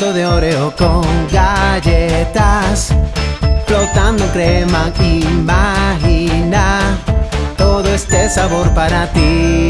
De Oreo con galletas, flotando en crema, imagina todo este sabor para ti.